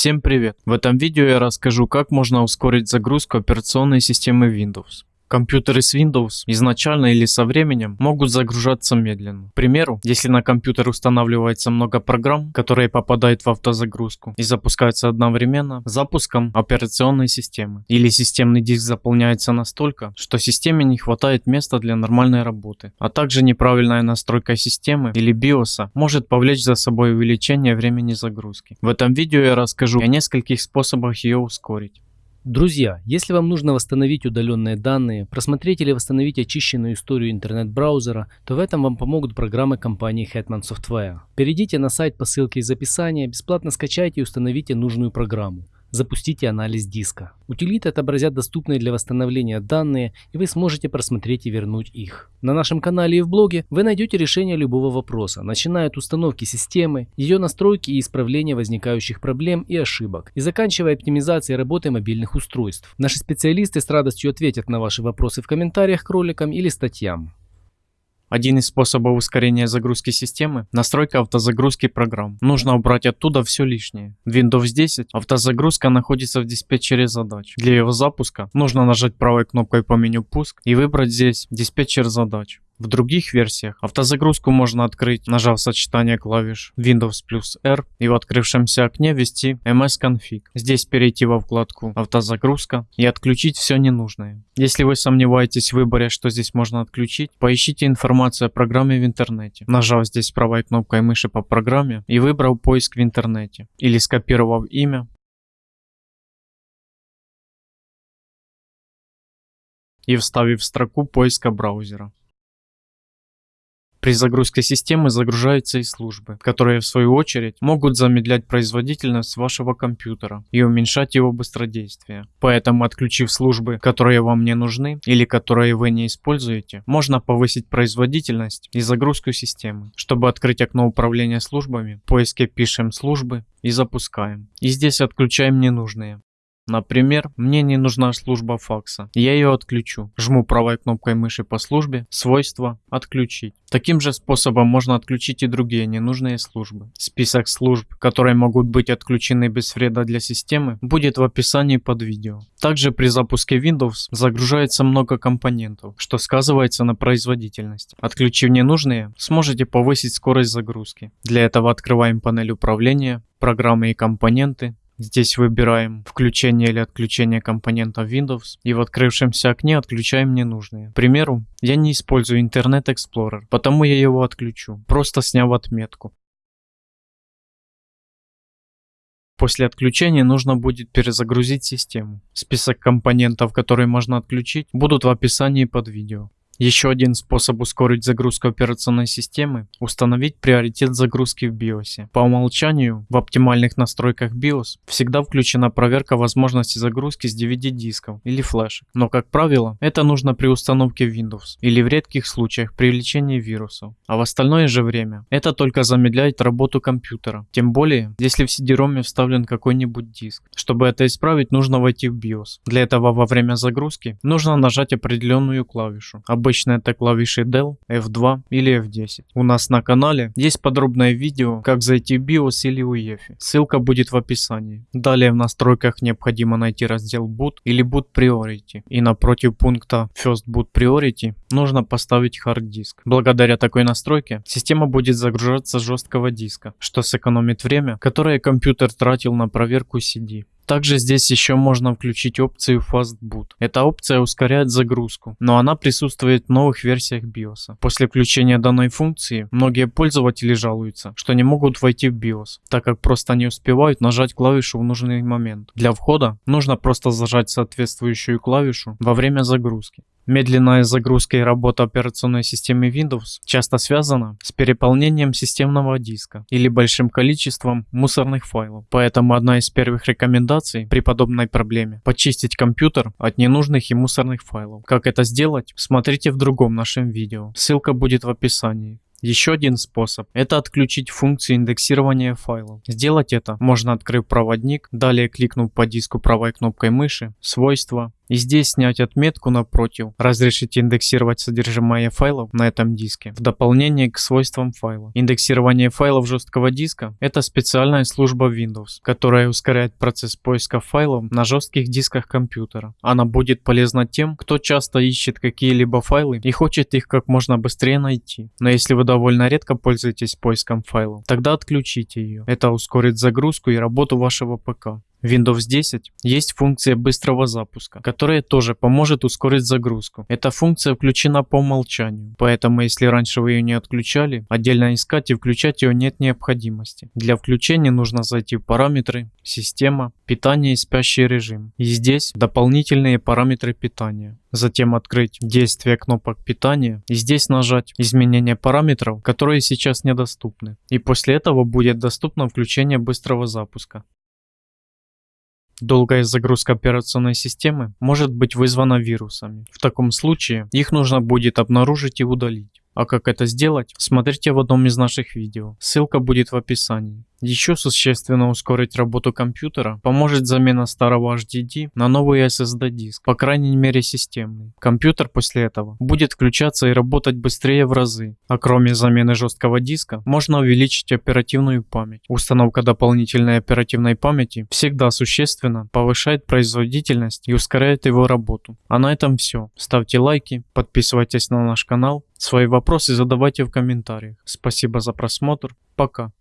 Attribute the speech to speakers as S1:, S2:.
S1: Всем привет! В этом видео я расскажу, как можно ускорить загрузку операционной системы Windows. Компьютеры с Windows изначально или со временем могут загружаться медленно. К примеру, если на компьютер устанавливается много программ, которые попадают в автозагрузку и запускаются одновременно запуском операционной системы. Или системный диск заполняется настолько, что системе не хватает места для нормальной работы. А также неправильная настройка системы или BIOS может повлечь за собой увеличение времени загрузки. В этом видео я расскажу о нескольких способах ее ускорить.
S2: Друзья, если вам нужно восстановить удаленные данные, просмотреть или восстановить очищенную историю интернет-браузера, то в этом вам помогут программы компании Hetman Software. Перейдите на сайт по ссылке из описания, бесплатно скачайте и установите нужную программу. Запустите анализ диска. Утилиты отобразят доступные для восстановления данные, и вы сможете просмотреть и вернуть их. На нашем канале и в блоге вы найдете решение любого вопроса, начиная от установки системы, ее настройки и исправления возникающих проблем и ошибок, и заканчивая оптимизацией работы мобильных устройств. Наши специалисты с радостью ответят на ваши вопросы в комментариях к роликам или статьям.
S1: Один из способов ускорения загрузки системы – настройка автозагрузки программ. Нужно убрать оттуда все лишнее. В Windows 10 автозагрузка находится в диспетчере задач. Для его запуска нужно нажать правой кнопкой по меню «Пуск» и выбрать здесь «Диспетчер задач». В других версиях автозагрузку можно открыть, нажав сочетание клавиш Windows плюс R и в открывшемся окне ввести MS-config. Здесь перейти во вкладку «Автозагрузка» и отключить все ненужное. Если вы сомневаетесь в выборе, что здесь можно отключить, поищите информацию о программе в интернете, нажав здесь правой кнопкой мыши по программе и выбрав поиск в интернете или скопировав имя, и вставив строку поиска браузера. При загрузке системы загружаются и службы, которые в свою очередь могут замедлять производительность вашего компьютера и уменьшать его быстродействие. Поэтому отключив службы, которые вам не нужны или которые вы не используете, можно повысить производительность и загрузку системы. Чтобы открыть окно управления службами, в поиске пишем службы и запускаем. И здесь отключаем ненужные. Например, мне не нужна служба факса. Я ее отключу. Жму правой кнопкой мыши по службе, свойства, отключить. Таким же способом можно отключить и другие ненужные службы. Список служб, которые могут быть отключены без вреда для системы, будет в описании под видео. Также при запуске Windows загружается много компонентов, что сказывается на производительности. Отключив ненужные, сможете повысить скорость загрузки. Для этого открываем панель управления, программы и компоненты, Здесь выбираем включение или отключение компонентов Windows и в открывшемся окне отключаем ненужные. К примеру, я не использую Internet Explorer, потому я его отключу, просто сняв отметку. После отключения нужно будет перезагрузить систему. Список компонентов, которые можно отключить, будут в описании под видео. Еще один способ ускорить загрузку операционной системы – установить приоритет загрузки в BIOS. По умолчанию в оптимальных настройках BIOS всегда включена проверка возможности загрузки с DVD-дисков или флешек. Но как правило, это нужно при установке Windows или в редких случаях при лечении вирусов. А в остальное же время это только замедляет работу компьютера. Тем более, если в CD-ROM вставлен какой-нибудь диск. Чтобы это исправить, нужно войти в BIOS. Для этого во время загрузки нужно нажать определенную клавишу. Обычно это клавиши Del, F2 или F10. У нас на канале есть подробное видео, как зайти в BIOS или UEFI. Ссылка будет в описании. Далее в настройках необходимо найти раздел Boot или Boot Priority. И напротив пункта First Boot Priority нужно поставить Hard Disk. Благодаря такой настройке система будет загружаться с жесткого диска, что сэкономит время, которое компьютер тратил на проверку CD. Также здесь еще можно включить опцию Fast Boot. Эта опция ускоряет загрузку, но она присутствует в новых версиях BIOS. После включения данной функции, многие пользователи жалуются, что не могут войти в BIOS, так как просто не успевают нажать клавишу в нужный момент. Для входа нужно просто зажать соответствующую клавишу во время загрузки. Медленная загрузка и работа операционной системы Windows часто связана с переполнением системного диска или большим количеством мусорных файлов. Поэтому одна из первых рекомендаций при подобной проблеме – почистить компьютер от ненужных и мусорных файлов. Как это сделать, смотрите в другом нашем видео. Ссылка будет в описании. Еще один способ – это отключить функцию индексирования файлов. Сделать это можно открыв проводник, далее кликнув по диску правой кнопкой мыши, свойства, И здесь снять отметку напротив, разрешить индексировать содержимое файлов на этом диске в дополнение к свойствам файла. Индексирование файлов жесткого диска – это специальная служба Windows, которая ускоряет процесс поиска файлов на жестких дисках компьютера. Она будет полезна тем, кто часто ищет какие-либо файлы и хочет их как можно быстрее найти. Но если вы довольно редко пользуетесь поиском файлов, тогда отключите ее. Это ускорит загрузку и работу вашего ПК. Windows 10 есть функция быстрого запуска, которая тоже поможет ускорить загрузку. Эта функция включена по умолчанию, поэтому если раньше вы ее не отключали, отдельно искать и включать ее нет необходимости. Для включения нужно зайти в параметры, система, питание и спящий режим. И здесь дополнительные параметры питания. Затем открыть действие кнопок питания и здесь нажать изменение параметров, которые сейчас недоступны. И после этого будет доступно включение быстрого запуска. Долгая загрузка операционной системы может быть вызвана вирусами. В таком случае их нужно будет обнаружить и удалить. А как это сделать, смотрите в одном из наших видео. Ссылка будет в описании. Еще существенно ускорить работу компьютера поможет замена старого HDD на новый SSD диск, по крайней мере системный. Компьютер после этого будет включаться и работать быстрее в разы. А кроме замены жесткого диска, можно увеличить оперативную память. Установка дополнительной оперативной памяти всегда существенно повышает производительность и ускоряет его работу. А на этом все. Ставьте лайки, подписывайтесь на наш канал, свои вопросы задавайте в комментариях. Спасибо за просмотр, пока.